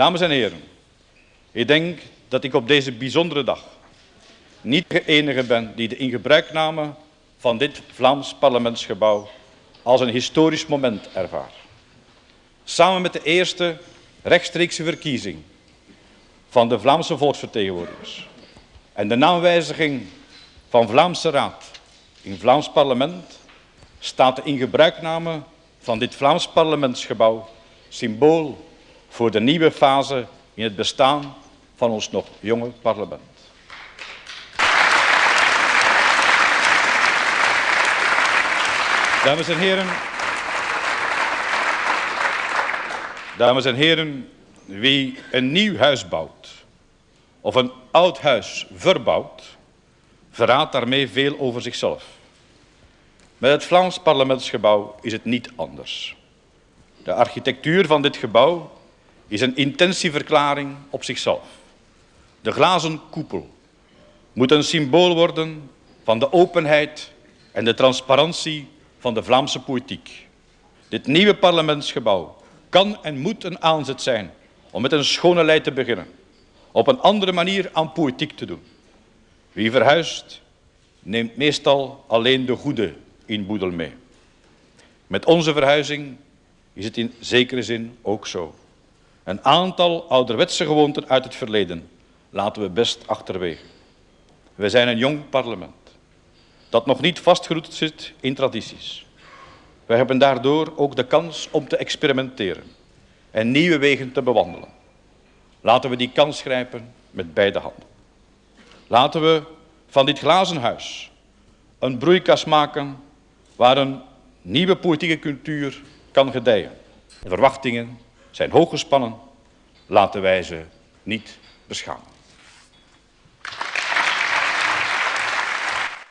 Dames en heren, ik denk dat ik op deze bijzondere dag niet de enige ben die de ingebruikname van dit Vlaams parlementsgebouw als een historisch moment ervaart. Samen met de eerste rechtstreekse verkiezing van de Vlaamse volksvertegenwoordigers en de naamwijziging van Vlaamse Raad in Vlaams parlement staat de ingebruikname van dit Vlaams parlementsgebouw symbool voor de nieuwe fase in het bestaan van ons nog jonge parlement. Dames en heren, dames en heren, wie een nieuw huis bouwt of een oud huis verbouwt, verraadt daarmee veel over zichzelf. Met het Vlaams parlementsgebouw is het niet anders. De architectuur van dit gebouw is een intentieverklaring op zichzelf. De glazen koepel moet een symbool worden van de openheid en de transparantie van de Vlaamse politiek. Dit nieuwe parlementsgebouw kan en moet een aanzet zijn om met een schone lei te beginnen, op een andere manier aan politiek te doen. Wie verhuist, neemt meestal alleen de goede inboedel mee. Met onze verhuizing is het in zekere zin ook zo. Een aantal ouderwetse gewoonten uit het verleden laten we best achterwege. We zijn een jong parlement dat nog niet vastgeroet zit in tradities. We hebben daardoor ook de kans om te experimenteren en nieuwe wegen te bewandelen. Laten we die kans grijpen met beide handen. Laten we van dit glazen huis een broeikas maken waar een nieuwe politieke cultuur kan gedijen. Verwachtingen zijn hoog gespannen. Laten wij ze niet beschamen.